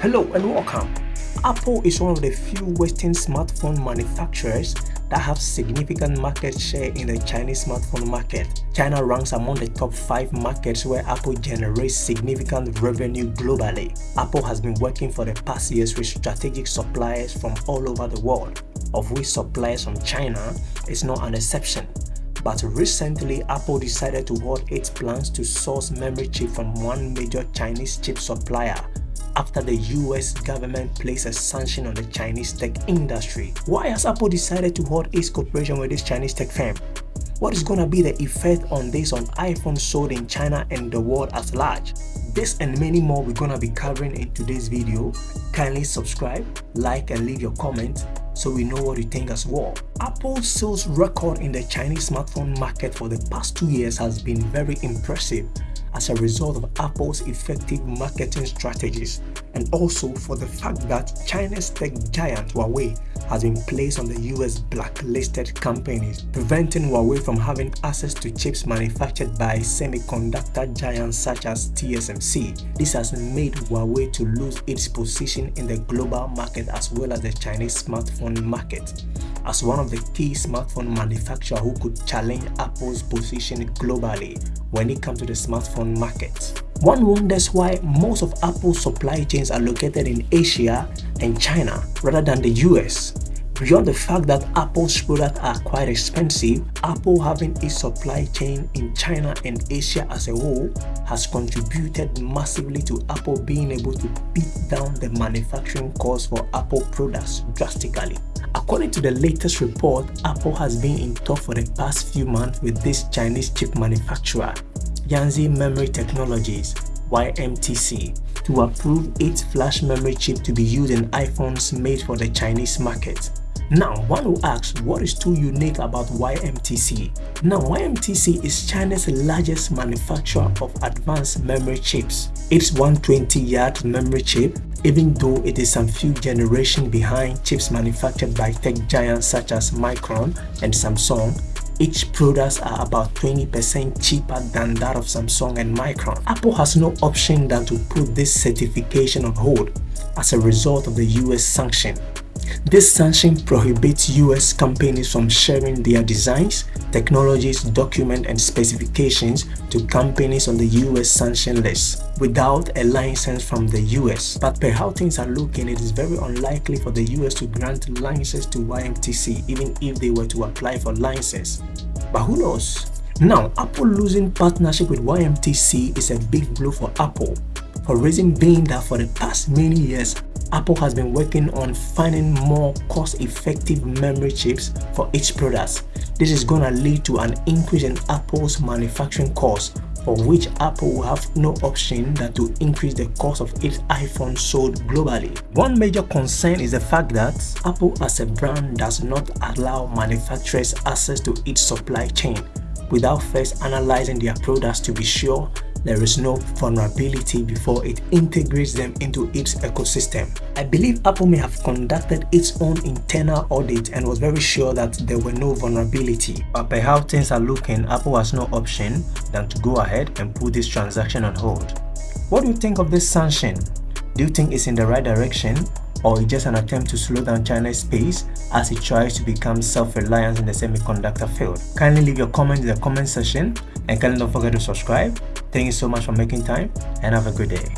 Hello and welcome. Apple is one of the few Western smartphone manufacturers that have significant market share in the Chinese smartphone market. China ranks among the top 5 markets where Apple generates significant revenue globally. Apple has been working for the past years with strategic suppliers from all over the world, of which suppliers from China is not an exception. But recently, Apple decided to halt its plans to source memory chip from one major Chinese chip supplier after the US government placed a sanction on the Chinese tech industry. Why has Apple decided to halt its cooperation with this Chinese tech firm? What is gonna be the effect on this on iPhones sold in China and the world at large? This and many more we're gonna be covering in today's video. Kindly subscribe, like and leave your comment so we know what you think as well. Apple's sales record in the Chinese smartphone market for the past two years has been very impressive as a result of Apple's effective marketing strategies and also for the fact that China's tech giant Huawei has been placed on the US blacklisted companies, preventing Huawei from having access to chips manufactured by semiconductor giants such as TSMC. This has made Huawei to lose its position in the global market as well as the Chinese smartphone market as one of the key smartphone manufacturers who could challenge Apple's position globally when it comes to the smartphone market. One wonders why most of Apple's supply chains are located in Asia and China rather than the US. Beyond the fact that Apple's products are quite expensive, Apple having its supply chain in China and Asia as a whole has contributed massively to Apple being able to beat down the manufacturing costs for Apple products drastically. According to the latest report, Apple has been in talk for the past few months with this Chinese chip manufacturer, Yangtze Memory Technologies YMTC, to approve its flash memory chip to be used in iPhones made for the Chinese market. Now, one will ask what is too unique about YMTC? Now, YMTC is China's largest manufacturer of advanced memory chips. Its 120 yard memory chip even though it is some few generations behind chips manufactured by tech giants such as Micron and Samsung, each products are about 20% cheaper than that of Samsung and Micron. Apple has no option than to put this certification on hold as a result of the US sanction. This sanction prohibits US companies from sharing their designs, technologies, documents and specifications to companies on the US sanction list without a license from the US. But per how things are looking, it is very unlikely for the US to grant licenses to YMTC even if they were to apply for license. But who knows? Now, Apple losing partnership with YMTC is a big blow for Apple for reason being that for the past many years, Apple has been working on finding more cost-effective memory chips for each product. This is going to lead to an increase in Apple's manufacturing costs for which Apple will have no option than to increase the cost of its iPhone sold globally. One major concern is the fact that Apple as a brand does not allow manufacturers access to its supply chain without first analyzing their products to be sure there is no vulnerability before it integrates them into its ecosystem. I believe Apple may have conducted its own internal audit and was very sure that there were no vulnerability. But by how things are looking, Apple has no option than to go ahead and put this transaction on hold. What do you think of this sanction? Do you think it's in the right direction or it's just an attempt to slow down China's pace as it tries to become self-reliant in the semiconductor field? Kindly leave your comment in the comment section and kindly don't forget to subscribe. Thank you so much for making time and have a good day.